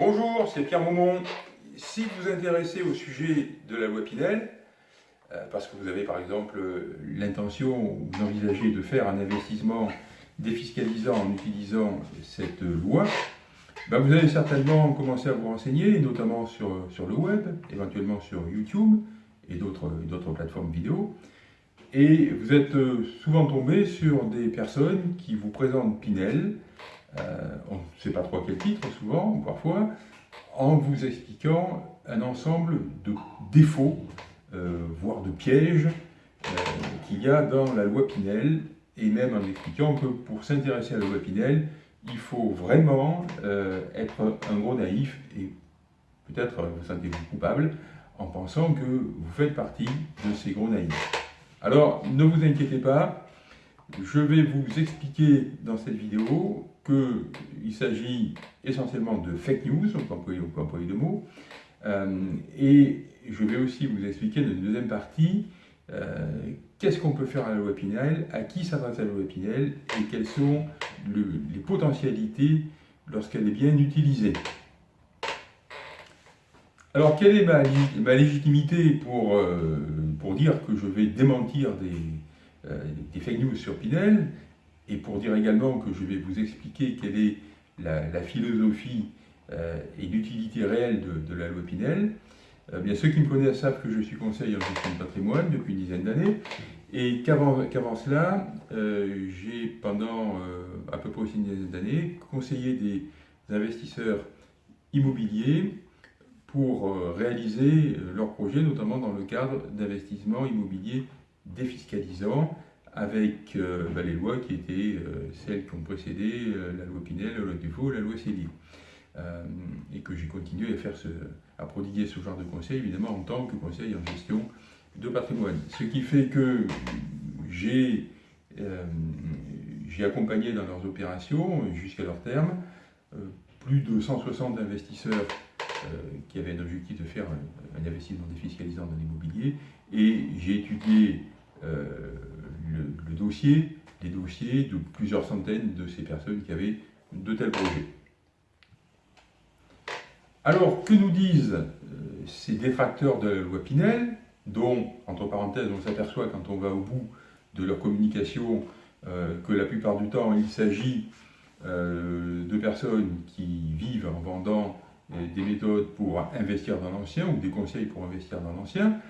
Bonjour, c'est Pierre Maumont. Si vous vous intéressez au sujet de la loi Pinel, euh, parce que vous avez par exemple l'intention ou vous envisagez de faire un investissement défiscalisant en utilisant cette loi, ben vous allez certainement commencer à vous renseigner, notamment sur, sur le web, éventuellement sur YouTube et d'autres plateformes vidéo. Et vous êtes euh, souvent tombé sur des personnes qui vous présentent Pinel, euh, on ne sait pas trop à quel titre souvent, ou parfois, en vous expliquant un ensemble de défauts, euh, voire de pièges, qu'il y a dans la loi Pinel, et même en expliquant que pour s'intéresser à la loi Pinel, il faut vraiment être un gros naïf, et peut-être vous sentez-vous coupable, en pensant que vous faites partie de ces gros naïfs. Alors, ne vous inquiétez pas, je vais vous expliquer dans cette vidéo qu'il s'agit essentiellement de fake news, on peut employer, de mots, euh, et je vais aussi vous expliquer dans une deuxième partie euh, qu'est-ce qu'on peut faire à la loi Pinel, à qui s'adresse la loi Pinel, et quelles sont les potentialités lorsqu'elle est bien utilisée. Alors, quelle est ma, légitimité pour, euh, pour, dire que je vais démentir des, fake news sur Pinel? Et pour dire également que je vais vous expliquer quelle est la, philosophie euh, et l'utilité réelle de, la loi Pinel. Bien, Ceux qui me connaissent savent que je suis conseiller en gestion de patrimoine depuis une dizaine d'années. Et qu'avant cela, j'ai pendant à peu près une dizaine d'années conseillé des investisseurs immobiliers pour euh, réaliser euh, leurs projets, notamment dans le cadre d'investissements immobiliers défiscalisants, avec euh, bah, les lois qui étaient celles qui ont précédé la loi Pinel, la loi Dufaux, la loi Céline. et que j'ai continué à, faire ce, à prodiguer ce genre de conseils, évidemment, en tant que conseil en gestion de patrimoine. Ce qui fait que j'ai accompagné dans leurs opérations, jusqu'à leur terme, plus de 160 investisseurs euh, qui avait un objectif de faire un, investissement défiscalisant dans l'immobilier. Et j'ai étudié euh, le, dossier, les dossiers de plusieurs centaines de ces personnes qui avaient de tels projets. Alors, que nous disent euh, ces détracteurs de la loi Pinel, dont, entre parenthèses, on s'aperçoit quand on va au bout de leur communication que la plupart du temps, il s'agit de personnes qui vivent en vendant des méthodes pour investir dans l'ancien ou des conseils pour investir dans l'ancien.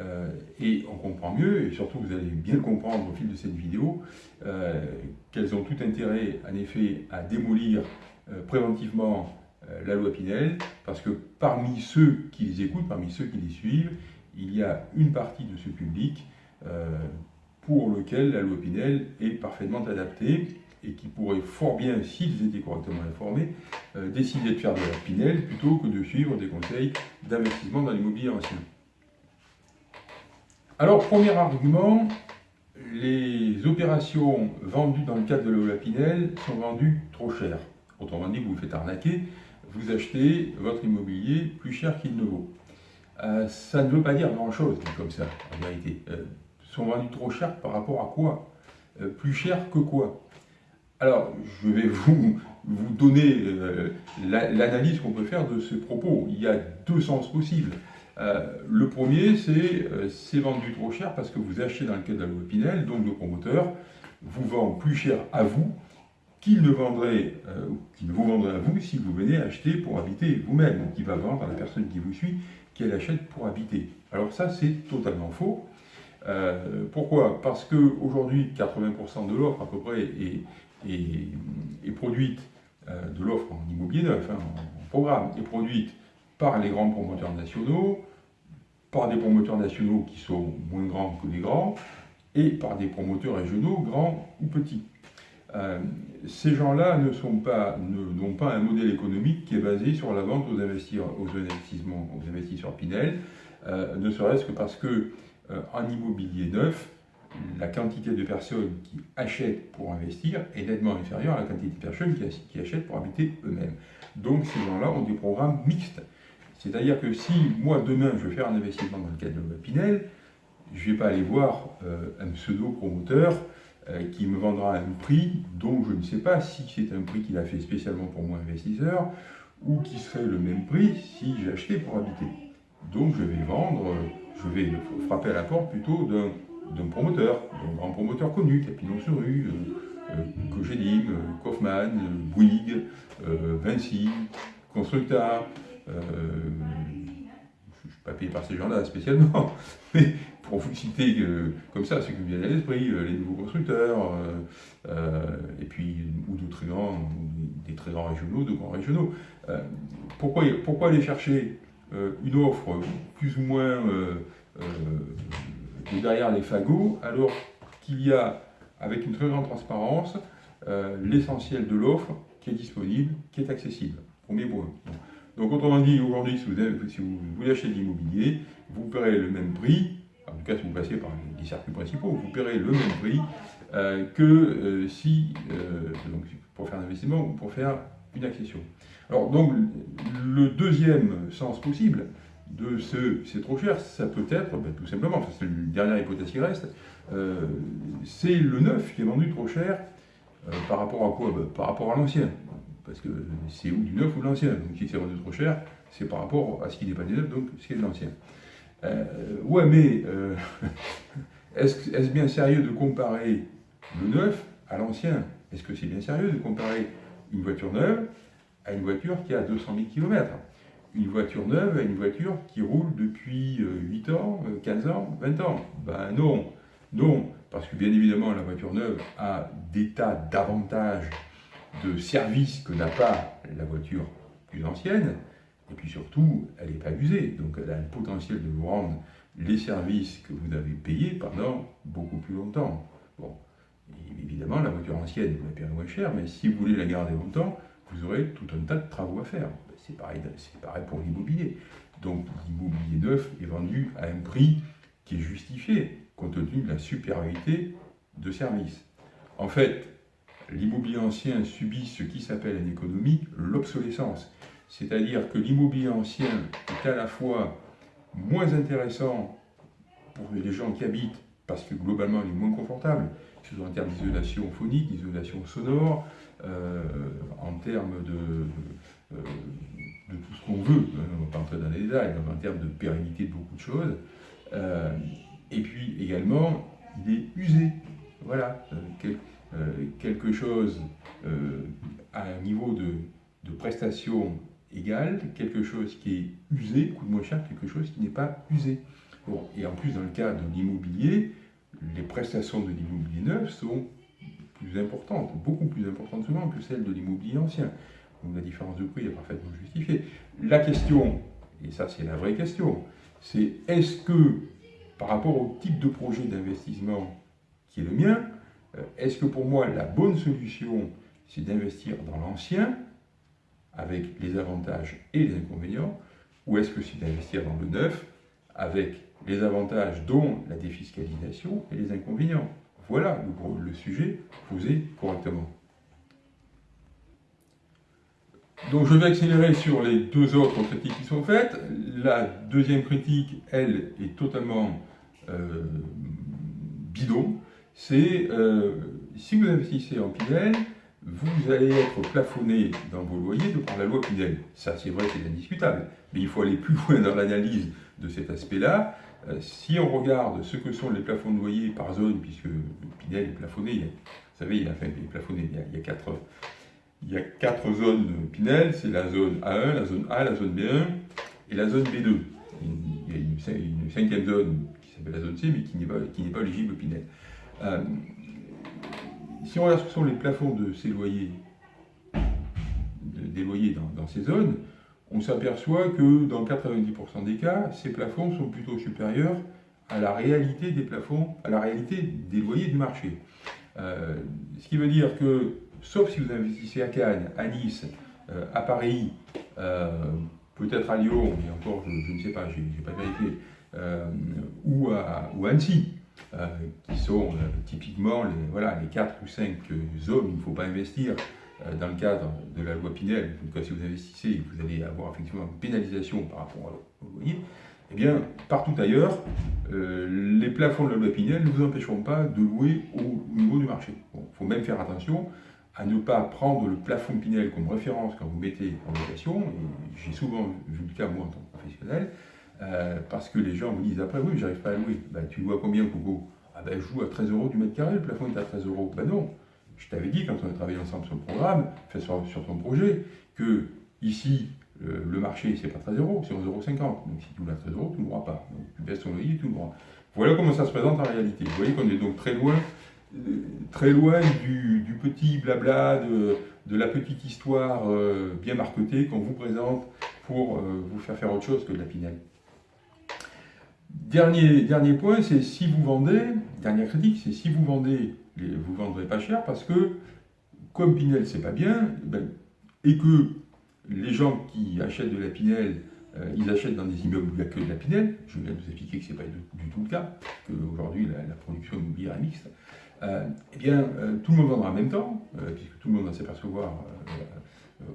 Euh, et on comprend mieux, et surtout vous allez bien comprendre au fil de cette vidéo, euh, qu'elles ont tout intérêt en effet à démolir euh, préventivement la loi Pinel, parce que parmi ceux qui les écoutent, parmi ceux qui les suivent, il y a une partie de ce public pour lequel la loi Pinel est parfaitement adaptée, et qui pourraient fort bien, s'ils étaient correctement informés, décider de faire de la Pinel plutôt que de suivre des conseils d'investissement dans l'immobilier ancien. Alors, premier argument, les opérations vendues dans le cadre de la Pinel sont vendues trop cher. Autrement dit, vous vous faites arnaquer, vous achetez votre immobilier plus cher qu'il ne vaut. Euh, ça ne veut pas dire grand-chose comme ça, en vérité. Euh, sont vendus trop cher par rapport à quoi? Plus cher que quoi? Alors, je vais vous, vous donner euh, l'analyse qu'on peut faire de ce propos. Il y a deux sens possibles. Euh, le premier, c'est euh, c'est vendu trop cher parce que vous achetez dans le cadre de la loi Pinel, donc le promoteur vous vend plus cher à vous qu'il ne, vendrait, qu'il ne vous vendrait à vous si vous venez acheter pour habiter vous-même. Donc il va vendre à la personne qui vous suit qu'elle achète pour habiter. Alors ça, c'est totalement faux. pourquoi? Parce qu'aujourd'hui, 80% de l'offre à peu près est, est, produite euh, de l'offre en immobilier neuf, hein, en, programme, est produite par les grands promoteurs nationaux, par des promoteurs nationaux qui sont moins grands que les grands, et par des promoteurs régionaux, grands ou petits. Euh, ces gens-là ne sont pas, n'ont pas un modèle économique qui est basé sur la vente aux, investisseurs, aux investissements, aux investisseurs Pinel, euh, ne serait-ce que parce que en immobilier neuf, la quantité de personnes qui achètent pour investir est nettement inférieure à la quantité de personnes qui, achètent pour habiter eux-mêmes. Donc ces gens-là ont des programmes mixtes. C'est-à-dire que si moi demain je veux faire un investissement dans le cadre de Pinel, je ne vais pas aller voir euh, un pseudo-promoteur euh, qui me vendra un prix dont je ne sais pas si c'est un prix qu'il a fait spécialement pour moi investisseur, ou qui serait le même prix si j'achetais pour habiter. Donc je vais vendre, je vais frapper à la porte plutôt d'un promoteur, d'un grand promoteur connu, Capillon sur rue, euh, euh, euh, Kaufmann, Bouygues, Vinci, Constructa. Je ne suis pas payé par ces gens-là spécialement, mais pour vous citer comme ça, ce qui me vient à l'esprit, les nouveaux constructeurs, et puis, ou de très grands, des très grands régionaux, de grands régionaux. pourquoi, aller chercher une offre plus ou moins derrière les fagots, alors qu'il y a avec une très grande transparence, euh, l'essentiel de l'offre qui est disponible, qui est accessible. Premier point. Donc autrement dit, aujourd'hui, si, vous, voulez acheter de l'immobilier, vous paierez le même prix, en tout cas si vous passez par les circuits principaux, vous paierez le même prix euh, que euh, si, donc, pour faire un investissement ou pour faire une accession. Alors donc, le deuxième sens possible de ce c'est trop cher, ça peut être, ben, tout simplement, c'est la dernière hypothèse qui reste, euh, c'est le neuf qui est vendu trop cher euh, par rapport à quoi? Ben, Par rapport à l'ancien. Parce que c'est ou du neuf ou de l'ancien. Donc si c'est vendu trop cher, c'est par rapport à ce qui n'est pas du neuf, donc ce qui est de l'ancien. Euh, ouais, mais est-ce bien sérieux de comparer le neuf à l'ancien? Est-ce que c'est bien sérieux de comparer une voiture neuve à une voiture qui a 200 000 km une voiture neuve à une voiture qui roule depuis 8 ans, 15 ans, 20 ans? Ben non. Non, parce que bien évidemment, la voiture neuve a des tas d'avantages de services que n'a pas la voiture plus ancienne, et puis surtout, elle n'est pas usée, donc elle a le potentiel de vous rendre les services que vous avez payés pendant beaucoup plus longtemps. Bon, évidemment, la voiture ancienne, vous la payez moins cher, mais si vous voulez la garder longtemps, vous aurez tout un tas de travaux à faire. C'est pareil, pareil pour l'immobilier. Donc l'immobilier neuf est vendu à un prix qui est justifié compte tenu de la supériorité de service. En fait, l'immobilier ancien subit ce qui s'appelle en économie l'obsolescence. C'est-à-dire que l'immobilier ancien est à la fois moins intéressant pour les gens qui habitent, parce que globalement il est moins confortable, en termes d'isolation phonique, d'isolation sonore, euh, en termes de, euh, de tout ce qu'on veut, on ne va pas entrer dans les détails, en termes de pérennité de beaucoup de choses. Euh, et puis également, il est usé. Voilà, quelque chose euh, à un niveau de, de prestation égal, quelque chose qui est usé coûte moins cher que quelque chose qui n'est pas usé. Bon, et en plus, dans le cas de l'immobilier, les prestations de l'immobilier neuf sont plus importantes, beaucoup plus importantes souvent que celles de l'immobilier ancien. Donc la différence de prix est parfaitement justifiée. La question, et ça c'est la vraie question, c'est est-ce que par rapport au type de projet d'investissement qui est le mien, euh, est-ce que pour moi la bonne solution c'est d'investir dans l'ancien avec les avantages et les inconvénients, ou est-ce que c'est d'investir dans le neuf avec les avantages dont la défiscalisation et les inconvénients? Voilà le, le sujet posé correctement. Donc je vais accélérer sur les deux autres critiques qui sont faites. La deuxième critique, elle, est totalement euh, bidon, c'est euh, si vous investissez en Pinel, vous allez être plafonné dans vos loyers de par la loi Pinel. Ça, c'est vrai, c'est indiscutable. Mais il faut aller plus loin dans l'analyse de cet aspect-là. Euh, si on regarde ce que sont les plafonds de loyer par zone, puisque Pinel est plafonné, vous savez, il, enfin, il est il y a, quatre, il y a quatre zones Pinel, c'est la zone A1, la zone A, la zone B1 et la zone B2. Il y a une cinquième zone la zone C, mais qui n'est pas, pas éligible au Pinel. Euh, si on regarde ce que sont les plafonds de ces loyers, des loyers dans, ces zones, on s'aperçoit que dans 90% des cas, ces plafonds sont plutôt supérieurs à la réalité des plafonds, à la réalité des loyers du marché. Euh, ce qui veut dire que, sauf si vous investissez à Cannes, à Nice, euh, à Paris, peut-être à Lyon, mais encore je, ne sais pas, je n'ai pas vérifié, ou, à, ou Annecy, euh, qui sont euh, typiquement les, voilà, les 4 ou 5 zones où il ne faut pas investir dans le cadre de la loi Pinel. En tout cas, si vous investissez, vous allez avoir effectivement une pénalisation par rapport au loyer. Eh bien, partout ailleurs, les plafonds de la loi Pinel ne vous empêcheront pas de louer au niveau du marché. Il faut même faire attention à ne pas prendre le plafond Pinel comme référence quand vous mettez en location, j'ai souvent vu le cas moi en tant que professionnel, euh, parce que les gens me disent après, oui, j'arrive pas à louer. Ben, tu loues à combien, Coco Ah ben, je joue à 13 euros du mètre carré, le plafond est à 13 euros. Ben non, je t'avais dit quand on a travaillé ensemble sur le programme, fait sur, ton projet, que ici, le marché, c'est pas 13 euros, c'est 11,50 euros. Donc si tu loues à 13 euros, tu ne l'auras pas. Donc tu baisses ton loyer, tu le droit. Voilà comment ça se présente en réalité. Vous voyez qu'on est donc très loin, très loin du, petit blabla, de, la petite histoire euh, bien marquetée qu'on vous présente pour euh, vous faire faire autre chose que de la Pinel. Dernier, dernier point, c'est si vous vendez, dernière critique, c'est si vous vendez, vous ne vendrez pas cher parce que, comme Pinel c'est pas bien, ben, et que les gens qui achètent de la Pinel, euh, ils achètent dans des immeubles où il n'y a que de la Pinel, je viens de vous expliquer que ce n'est pas du, tout le cas, qu'aujourd'hui la, la production immobilière est mixte, euh, eh bien, euh, tout le monde vendra en même temps, puisque tout le monde va s'apercevoir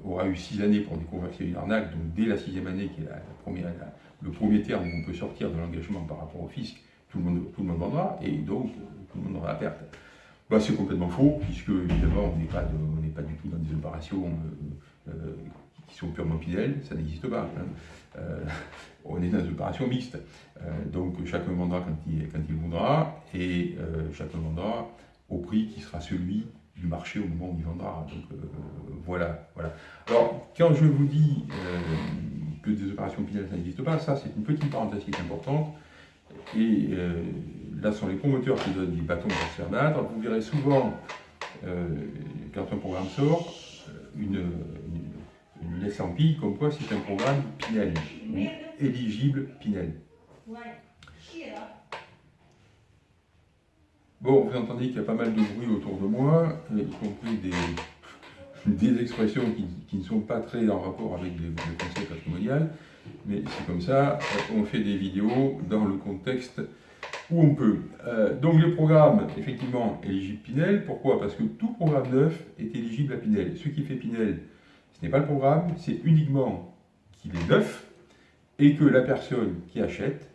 aura eu six années pour découvrir a une arnaque, donc dès la sixième année, qui est le premier terme où on peut sortir de l'engagement par rapport au fisc, tout le, monde, tout le monde vendra, et donc tout le monde aura la perte. Bah, c'est complètement faux, puisque évidemment on n'est pas, pas, du tout dans des opérations euh, euh, qui sont purement fidèles, ça n'existe pas. Hein. Euh, on est dans des opérations mixtes. donc chacun vendra quand il, quand il voudra, et chacun vendra au prix qui sera celui du marché au moment où il vendra. Donc voilà, voilà. Alors quand je vous dis que des opérations fidèles ça n'existe pas, ça c'est une petite parenthèse qui est importante. Et là ce sont les promoteurs qui donnent des bâtons pour se faire battre. Vous verrez souvent, euh, quand un programme sort, euh, une, une, laisse en pile comme quoi c'est un programme Pinel, éligible Pinel. Bon, vous entendez qu'il y a pas mal de bruit autour de moi, y compris des, des expressions qui, ne sont pas très en rapport avec le conseil patrimonial, mais c'est comme ça, on fait des vidéos dans le contexte où on peut. Euh, donc le programme, effectivement, éligible Pinel. Pourquoi? Parce que tout programme neuf est éligible à Pinel. Ce qui fait Pinel, ce n'est pas le programme, c'est uniquement qu'il est neuf et que la personne qui achète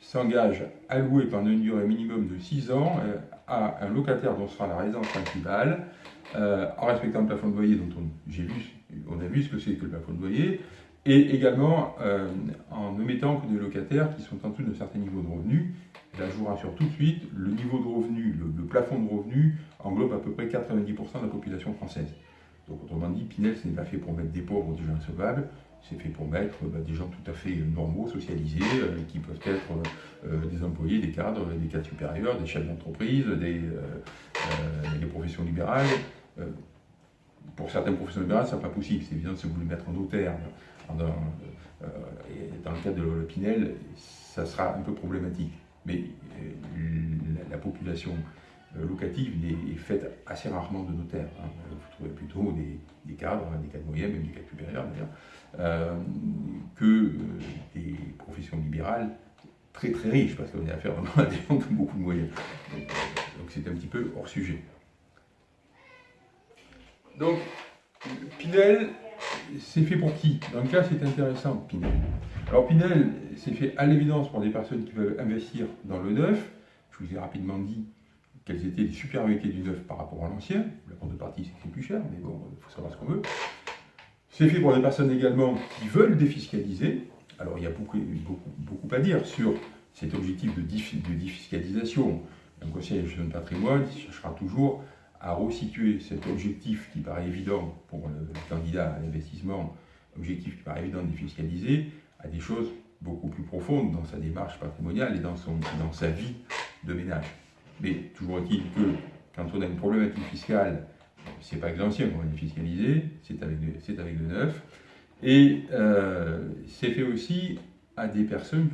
s'engage à louer pendant une durée minimum de 6 ans euh, à un locataire dont sera la résidence principale, euh, en respectant le plafond de loyer dont on, a vu ce que c'est que le plafond de loyer, et également en ne mettant que des locataires qui sont en dessous d'un certain niveau de revenus Là, je vous rassure tout de suite, le niveau de revenu, le, plafond de revenu englobe à peu près 90% de la population française. Donc, autrement dit, Pinel, ce n'est pas fait pour mettre des pauvres ou des gens insolvables, c'est fait pour mettre bah, des gens tout à fait normaux, socialisés, euh, qui peuvent être euh, des employés, des cadres, des cadres supérieurs, des chefs d'entreprise, des, euh, professions libérales. pour certaines professions libérales, ce n'est pas possible. C'est évident, si vous voulez mettre en notaire, dans, le cadre de la Pinel, ça sera un peu problématique mais euh, la, population euh, locative est, faite assez rarement de notaires. Hein. Vous trouvez plutôt des, cadres, des cadres moyens, même des cadres supérieurs d'ailleurs, euh, que des professions libérales très très riches, parce qu'on est affaire vraiment à des gens qui ont beaucoup de moyens. Donc c'est un petit peu hors sujet. Donc, Pinel, c'est fait pour qui? Dans le cas, c'est intéressant, Pinel. Alors Pinel, c'est fait à l'évidence pour des personnes qui veulent investir dans le neuf. Je vous ai rapidement dit quelles étaient les supériorités du neuf par rapport à l'ancien. La contrepartie, c'est que c'est plus cher, mais bon, il faut savoir ce qu'on veut. C'est fait pour des personnes également qui veulent défiscaliser. Alors il y a beaucoup, beaucoup, à dire sur cet objectif de, défiscalisation. Un conseil de gestion de patrimoine cherchera toujours à resituer cet objectif qui paraît évident pour le candidat à l'investissement, objectif qui paraît évident de défiscaliser, à des choses beaucoup plus profondes dans sa démarche patrimoniale et dans, son, dans sa vie de ménage. Mais toujours est-il que quand on a une problématique fiscale, c'est pas avec l'ancien qu'on va défiscaliser, c'est avec, le neuf. Et euh, c'est fait aussi à des personnes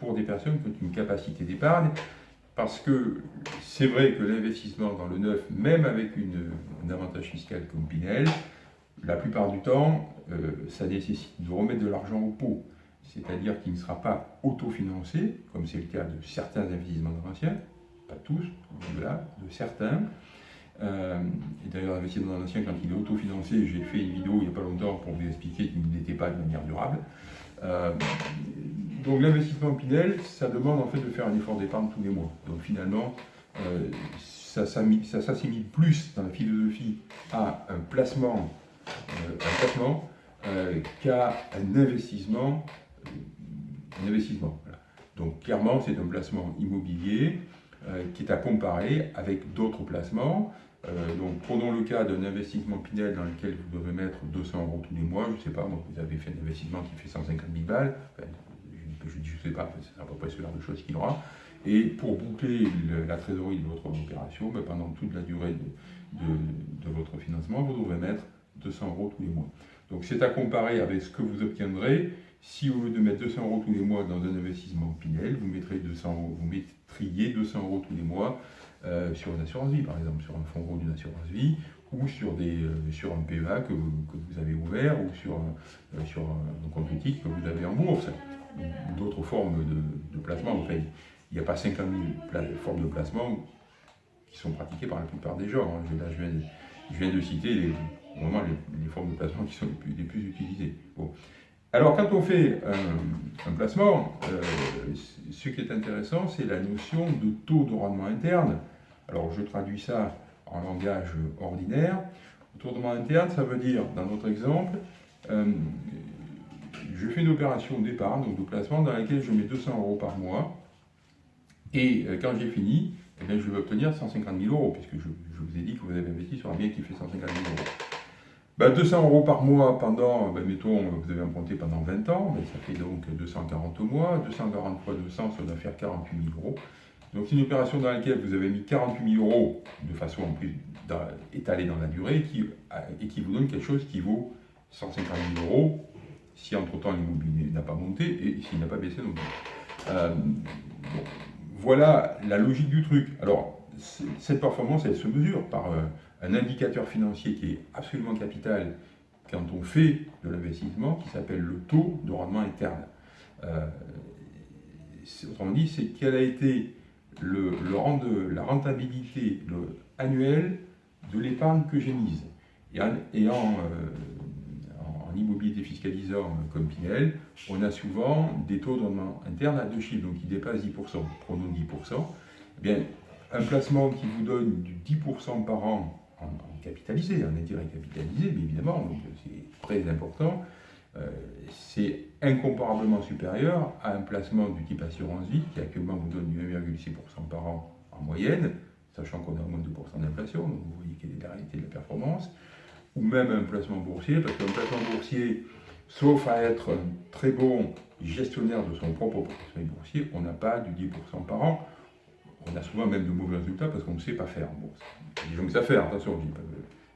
pour des personnes qui ont une capacité d'épargne parce que c'est vrai que l'investissement dans le neuf, même avec une, un avantage fiscal comme Pinel, la plupart du temps, euh, ça nécessite de remettre de l'argent au pot. C'est-à-dire qu'il ne sera pas autofinancé, comme c'est le cas de certains investissements dans l'ancien, tous, là, de certains. Euh, et d'ailleurs, l'investissement dans l'ancien, quand il est autofinancé, j'ai fait une vidéo il n'y a pas longtemps pour vous expliquer qu'il n'était pas de manière durable. Euh, donc l'investissement Pinel, ça demande en fait de faire un effort d'épargne tous les mois. Donc finalement, euh, ça s'assimile plus dans la philosophie à un placement, un placement qu'à un investissement. un investissement Donc clairement, c'est un placement immobilier qui est à comparer avec d'autres placements. donc prenons le cas d'un investissement Pinel dans lequel vous devez mettre 200 euros tous les mois. Je ne sais pas, vous avez fait un investissement qui fait 150 000 balles je ne sais pas, c'est à peu près ce genre de choses qu'il aura. Et pour boucler la trésorerie de votre opération, ben, pendant toute la durée de, votre financement, vous devrez mettre 200 euros tous les mois. Donc c'est à comparer avec ce que vous obtiendrez si au lieu de mettre 200 euros tous les mois dans un investissement Pinel, vous, mettrez 200 vous mettriez 200 euros tous les mois euh, sur une assurance vie, par exemple, sur un fonds gros d'une assurance vie, ou sur, des, euh, sur un PEA que vous, avez ouvert, ou sur, euh, sur un compte éthique que vous avez en bourse d'autres formes de, placement. Enfin, il n'y a pas 50 000 formes de placement qui sont pratiquées par la plupart des gens. Hein. Là, je viens, de, de citer les, vraiment les, formes de placement qui sont les plus, utilisées. Alors, quand on fait un, placement, euh, ce qui est intéressant, c'est la notion de taux de rendement interne. Alors, je traduis ça en langage ordinaire. Le taux de rendement interne, ça veut dire, dans notre exemple, euh, je fais une opération d'épargne, donc de placement, dans laquelle je mets 200 euros par mois. Et euh, quand j'ai fini, eh je vais obtenir 150 000 euros, puisque je, vous ai dit que vous avez investi sur un bien qui fait 150 000 euros. 200 bah, euros par mois pendant, bah, mettons, vous avez emprunté pendant 20 ans, ça fait donc 240 mois. 240 fois 200, ça doit faire 48 000 euros. Donc c'est une opération dans laquelle vous avez mis 48 000 euros de façon en plus étalée dans la durée qui, et qui vous donne quelque chose qui vaut 150 000 euros si entre-temps l'immobilier n'a pas monté et s'il n'a pas baissé non plus. Euh, voilà la logique du truc. Alors, cette performance, elle se mesure par euh, un indicateur financier qui est absolument capital quand on fait de l'investissement, qui s'appelle le taux de rendement interne. Euh, autrement dit, c'est quelle a été le, la rentabilité annuelle de l'épargne que j'ai mise. Et en, immobilier défiscalisant comme Pinel, on a souvent des taux de rendement interne à deux chiffres, donc qui dépassent 10%. Prenons 10%. Eh bien, un placement qui vous donne du 10% par an en, capitalisé, en intérêt capitalisé, mais évidemment, c'est très important, euh, c'est incomparablement supérieur à un placement du type assurance vie, qui actuellement vous donne du 1,6% par an en moyenne, sachant qu'on a moins de 2% d'inflation, donc vous voyez quelle est la réalité de la performance. Ou même un placement boursier, parce qu'un placement boursier, sauf à être très bon gestionnaire de son propre portefeuille boursier, on n'a pas du 10% par an. On a souvent même de mauvais résultats parce qu'on ne sait pas faire en bourse. Des gens qui savent faire, attention,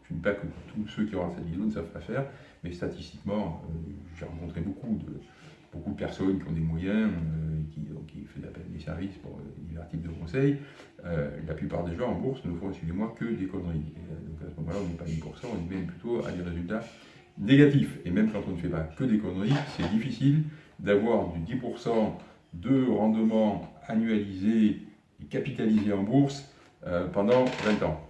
je ne dis pas que tous ceux qui auront cette vidéo ne savent pas faire, mais statistiquement, euh, j'ai rencontré beaucoup de, beaucoup de personnes qui ont des moyens, euh, qui, font appel des services pour euh, divers types de conseils. La plupart des gens en bourse ne font, excusez-moi, que des conneries. donc à ce moment-là, on n'est pas 10%, on est même plutôt à des résultats négatifs. Et même quand on ne fait pas que des conneries, c'est difficile d'avoir du 10% de rendement annualisé capitalisé en bourse pendant 20 ans.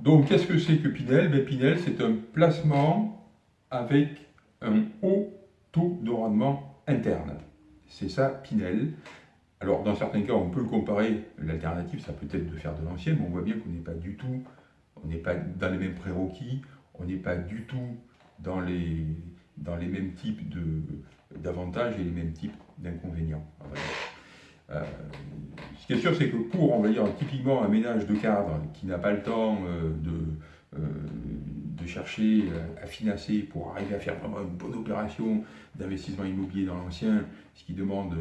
Donc, qu'est-ce que c'est que Pinel? Ben, Pinel, c'est un placement avec un haut taux de rendement interne. C'est ça Pinel. Alors dans certains cas, on peut le comparer, l'alternative, ça peut être de faire de l'ancien, mais on voit bien qu'on n'est pas du tout, on n'est pas dans les mêmes prérequis, on n'est pas du tout dans les, dans les mêmes types d'avantages et les mêmes types d'inconvénients. Euh, ce qui est sûr, c'est que pour, on va dire, typiquement un ménage de cadre qui n'a pas le temps euh, de, euh, de chercher à financer pour arriver à faire vraiment une bonne opération d'investissement immobilier dans l'ancien, ce qui demande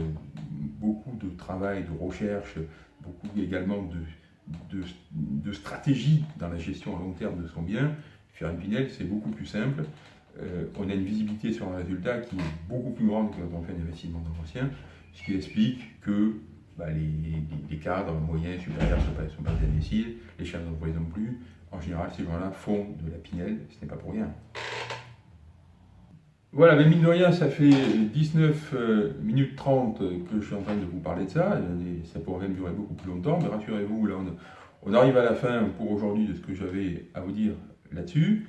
beaucoup de travail, de recherche, beaucoup également de, de, stratégie dans la gestion à long terme de son bien. Faire une Pinel, c'est beaucoup plus simple. On a une visibilité sur un résultat qui est beaucoup plus grande que quand on fait un investissement dans l'ancien ce qui explique que bah, les, cadres moyens, supérieurs ne sont, pas, des imbéciles, les chefs d'entreprise non plus. En général, ces gens-là font de la pinelle, ce n'est pas pour rien. Voilà, mais mine de rien, ça fait 19 euh, minutes 30 que je suis en train de vous parler de ça. ça pourrait même durer beaucoup plus longtemps, mais rassurez-vous, là, on, arrive à la fin pour aujourd'hui de ce que j'avais à vous dire là-dessus.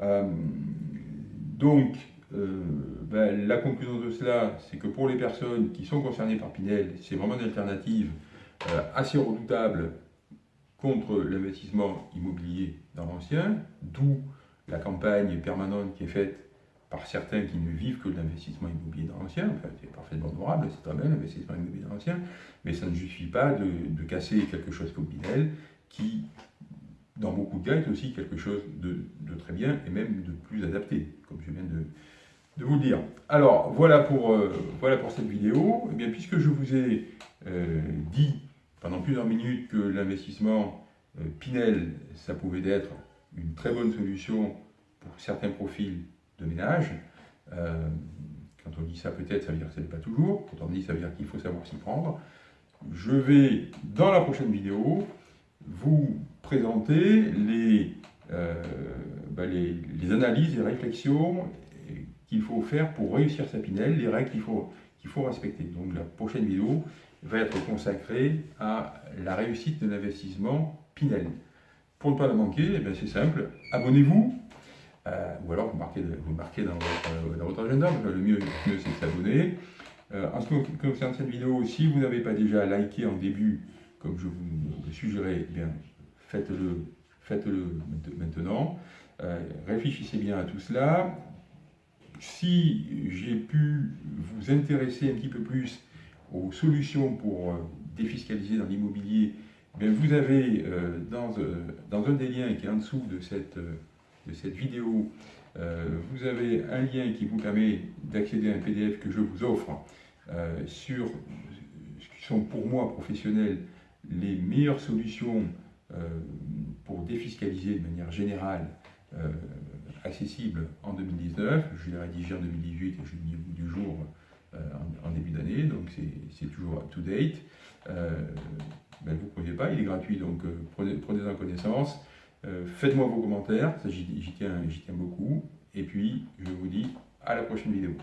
Euh, donc, euh, ben, la conclusion de cela, c'est que pour les personnes qui sont concernées par Pinel, c'est vraiment une alternative assez redoutable contre l'investissement immobilier dans l'ancien, d'où la campagne permanente qui est faite par certains qui ne vivent que de l'investissement immobilier dans l'ancien, enfin, c'est parfaitement honorable, c'est très bien l'investissement immobilier dans l'ancien, mais ça ne suffit pas de, casser quelque chose comme Pinel, qui, dans beaucoup de cas, est aussi quelque chose de, très bien et même de plus adapté, comme je viens de, vous le dire. Alors, voilà pour, euh, cette vidéo. Eh bien, puisque je vous ai euh, dit pendant plusieurs minutes que l'investissement euh, Pinel, ça pouvait être une très bonne solution pour certains profils de ménage. Quand on dit ça, peut-être, ça veut dire que ce n'est pas toujours. Quand on dit ça veut dire qu'il faut savoir s'y prendre. Je vais, dans la prochaine vidéo, vous présenter les, euh, bah, les, analyses et réflexions qu'il faut faire pour réussir sa Pinel, les règles qu'il faut, qu'il faut respecter. Donc la prochaine vidéo va être consacrée à la réussite de l'investissement Pinel. Pour ne pas la manquer, eh c'est simple, abonnez-vous, euh, ou alors vous marquez, vous marquez dans, votre, agenda, le mieux, mieux c'est de s'abonner. Euh, en ce qui concerne cette vidéo, si vous n'avez pas déjà liké en début, comme je vous le suggérais, eh bien faites-le faites-le maintenant. Euh, réfléchissez bien à tout cela. Si j'ai pu vous intéresser un petit peu plus aux solutions pour défiscaliser dans l'immobilier, eh vous avez dans, dans, un des liens qui est en dessous de cette de cette vidéo, euh, vous avez un lien qui vous permet d'accéder à un PDF que je vous offre euh, sur ce qui sont pour moi professionnels les meilleures solutions euh, pour défiscaliser de manière générale accessible en 2019. Je l'ai rédigé en 2018 et je l'ai mis au bout du jour en, début d'année, donc c'est toujours up-to-date. Ben, vous ne prenez pas, il est gratuit, donc prenez-en connaissance. Euh, faites-moi vos commentaires, j'y tiens, tiens beaucoup. Et puis, je vous dis à la prochaine vidéo.